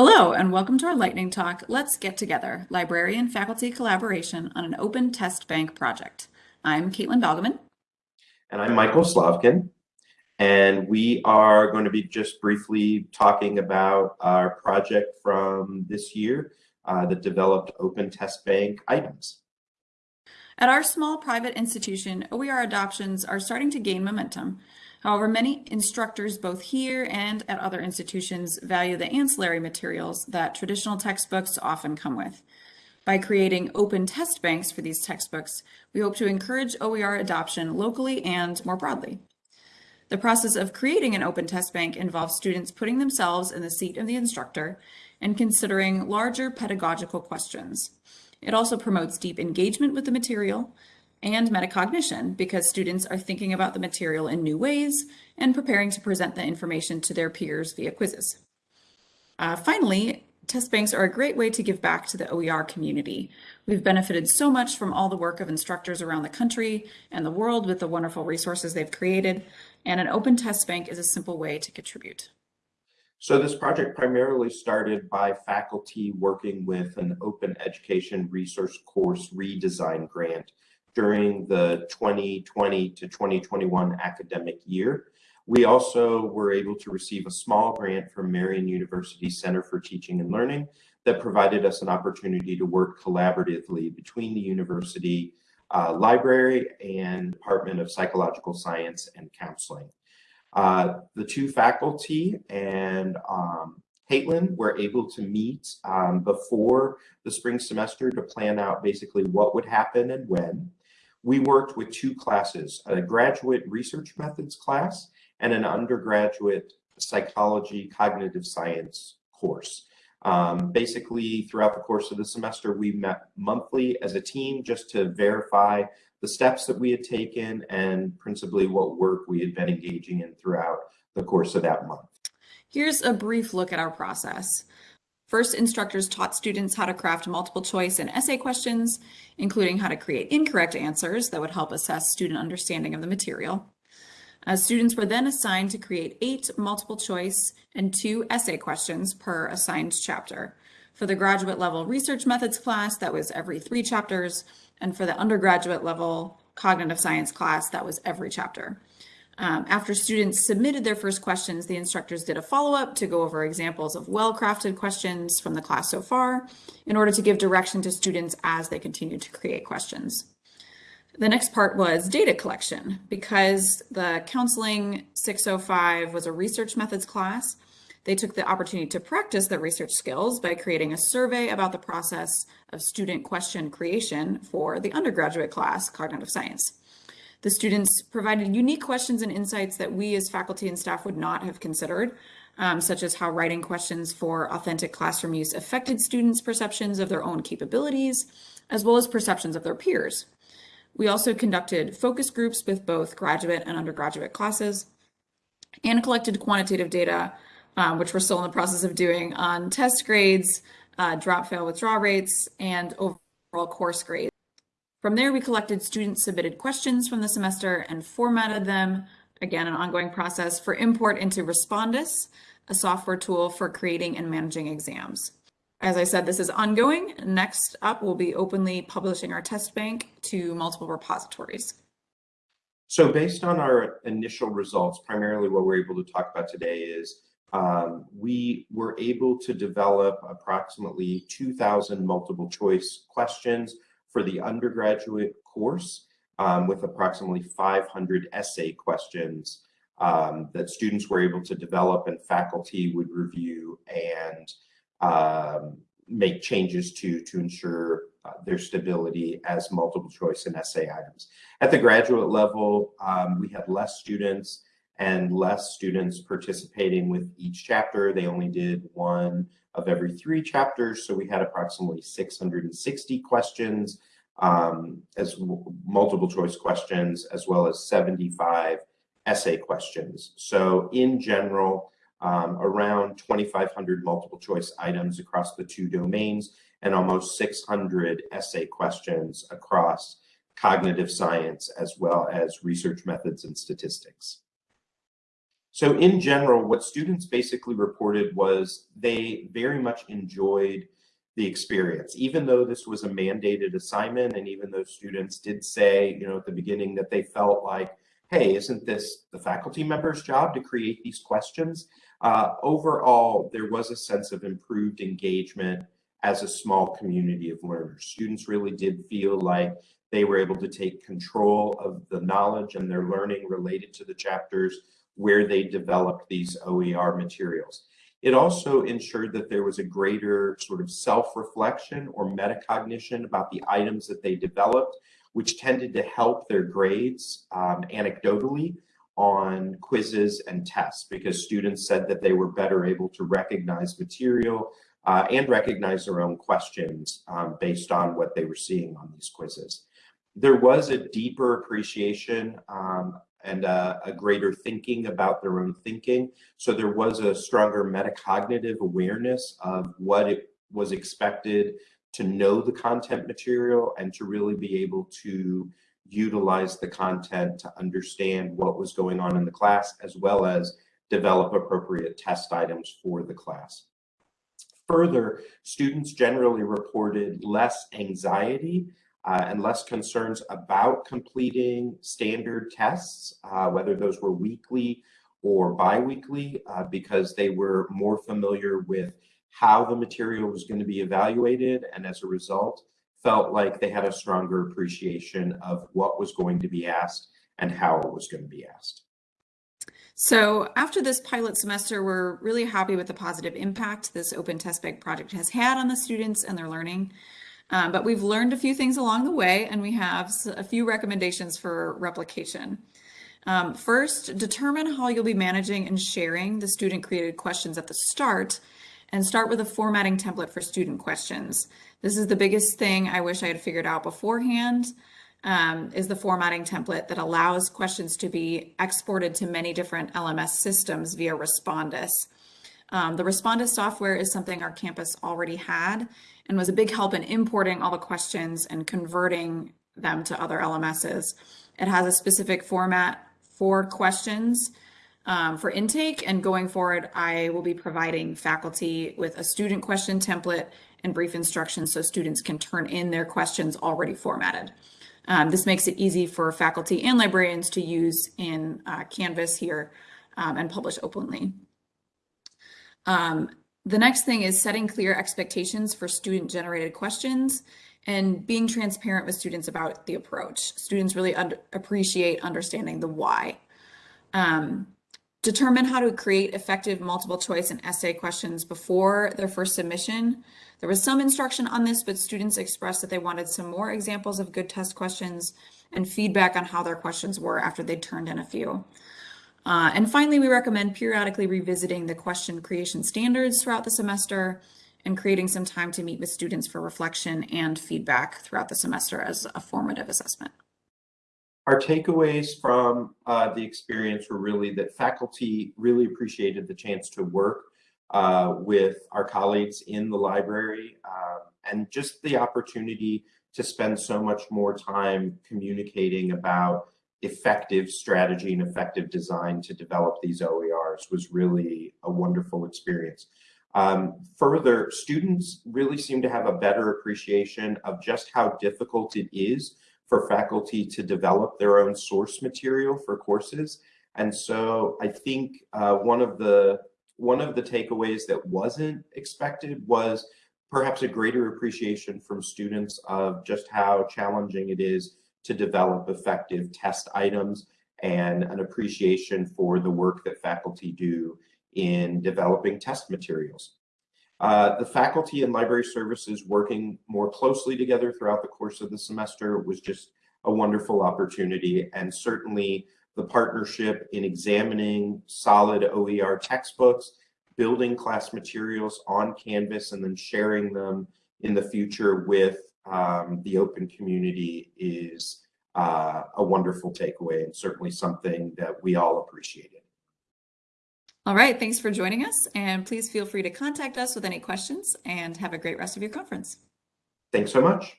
Hello, and welcome to our lightning talk, Let's Get Together, Librarian-Faculty Collaboration on an Open Test Bank Project. I'm Caitlin Balgaman. And I'm Michael Slavkin. And we are going to be just briefly talking about our project from this year uh, that developed Open Test Bank items. At our small private institution, OER adoptions are starting to gain momentum. However, many instructors both here and at other institutions value the ancillary materials that traditional textbooks often come with. By creating open test banks for these textbooks, we hope to encourage OER adoption locally and more broadly. The process of creating an open test bank involves students putting themselves in the seat of the instructor and considering larger pedagogical questions. It also promotes deep engagement with the material, and metacognition because students are thinking about the material in new ways and preparing to present the information to their peers via quizzes. Uh, finally, test banks are a great way to give back to the OER community. We've benefited so much from all the work of instructors around the country and the world with the wonderful resources they've created, and an open test bank is a simple way to contribute. So this project primarily started by faculty working with an open education resource course redesign grant during the 2020 to 2021 academic year. We also were able to receive a small grant from Marian University Center for Teaching and Learning that provided us an opportunity to work collaboratively between the university uh, library and Department of Psychological Science and Counseling. Uh, the two faculty and um, Caitlin were able to meet um, before the spring semester to plan out basically what would happen and when we worked with two classes, a graduate research methods class and an undergraduate psychology cognitive science course. Um, basically, throughout the course of the semester, we met monthly as a team just to verify the steps that we had taken and principally what work we had been engaging in throughout the course of that month. Here's a brief look at our process. First, instructors taught students how to craft multiple choice and essay questions, including how to create incorrect answers that would help assess student understanding of the material. Uh, students were then assigned to create eight multiple choice and two essay questions per assigned chapter. For the graduate level research methods class, that was every three chapters, and for the undergraduate level cognitive science class, that was every chapter. Um, after students submitted their first questions, the instructors did a follow-up to go over examples of well-crafted questions from the class so far in order to give direction to students as they continue to create questions. The next part was data collection. Because the Counseling 605 was a research methods class, they took the opportunity to practice their research skills by creating a survey about the process of student question creation for the undergraduate class, Cognitive Science. The students provided unique questions and insights that we as faculty and staff would not have considered, um, such as how writing questions for authentic classroom use affected students' perceptions of their own capabilities, as well as perceptions of their peers. We also conducted focus groups with both graduate and undergraduate classes and collected quantitative data, um, which we're still in the process of doing on test grades, uh, drop fail withdraw rates, and overall course grades. From there, we collected student submitted questions from the semester and formatted them, again, an ongoing process for import into Respondus, a software tool for creating and managing exams. As I said, this is ongoing. Next up, we'll be openly publishing our test bank to multiple repositories. So based on our initial results, primarily what we're able to talk about today is um, we were able to develop approximately 2,000 multiple choice questions for the undergraduate course um, with approximately 500 essay questions um, that students were able to develop and faculty would review and um, make changes to to ensure uh, their stability as multiple choice and essay items. At the graduate level, um, we had less students and less students participating with each chapter. They only did one of every three chapters. So we had approximately 660 questions um, as multiple choice questions, as well as 75 essay questions. So in general, um, around 2,500 multiple choice items across the two domains and almost 600 essay questions across cognitive science as well as research methods and statistics. So in general, what students basically reported was they very much enjoyed the experience, even though this was a mandated assignment, and even though students did say, you know, at the beginning that they felt like, hey, isn't this the faculty member's job to create these questions? Uh, overall, there was a sense of improved engagement as a small community of learners. Students really did feel like they were able to take control of the knowledge and their learning related to the chapters where they developed these OER materials. It also ensured that there was a greater sort of self-reflection or metacognition about the items that they developed, which tended to help their grades um, anecdotally on quizzes and tests because students said that they were better able to recognize material uh, and recognize their own questions um, based on what they were seeing on these quizzes. There was a deeper appreciation um, and a, a, greater thinking about their own thinking. So there was a stronger metacognitive awareness of what it was expected to know the content material and to really be able to utilize the content to understand what was going on in the class, as well as develop appropriate test items for the class. Further, students generally reported less anxiety uh, and less concerns about completing standard tests, uh, whether those were weekly or biweekly, uh, because they were more familiar with how the material was going to be evaluated, and as a result, felt like they had a stronger appreciation of what was going to be asked and how it was going to be asked. So after this pilot semester, we're really happy with the positive impact this Open Test Bank project has had on the students and their learning. Um, but we've learned a few things along the way, and we have a few recommendations for replication. Um, first, determine how you'll be managing and sharing the student-created questions at the start, and start with a formatting template for student questions. This is the biggest thing I wish I had figured out beforehand, um, is the formatting template that allows questions to be exported to many different LMS systems via Respondus. Um, the Respondus software is something our campus already had and was a big help in importing all the questions and converting them to other LMSs. It has a specific format for questions um, for intake and going forward, I will be providing faculty with a student question template and brief instructions so students can turn in their questions already formatted. Um, this makes it easy for faculty and librarians to use in uh, Canvas here um, and publish openly. Um, the next thing is setting clear expectations for student generated questions and being transparent with students about the approach. Students really un appreciate understanding the why. Um, determine how to create effective multiple choice and essay questions before their first submission. There was some instruction on this, but students expressed that they wanted some more examples of good test questions and feedback on how their questions were after they turned in a few. Uh, and finally, we recommend periodically revisiting the question creation standards throughout the semester and creating some time to meet with students for reflection and feedback throughout the semester as a formative assessment. Our takeaways from uh, the experience were really that faculty really appreciated the chance to work uh, with our colleagues in the library um, and just the opportunity to spend so much more time communicating about effective strategy and effective design to develop these OERs was really a wonderful experience. Um, further, students really seem to have a better appreciation of just how difficult it is for faculty to develop their own source material for courses. And so I think uh, one of the one of the takeaways that wasn't expected was perhaps a greater appreciation from students of just how challenging it is to develop effective test items and an appreciation for the work that faculty do in developing test materials. Uh, the faculty and library services working more closely together throughout the course of the semester was just a wonderful opportunity and certainly the partnership in examining solid OER textbooks, building class materials on Canvas and then sharing them in the future with um, the open community is uh, a wonderful takeaway and certainly something that we all appreciated. All right, thanks for joining us and please feel free to contact us with any questions and have a great rest of your conference. Thanks so much.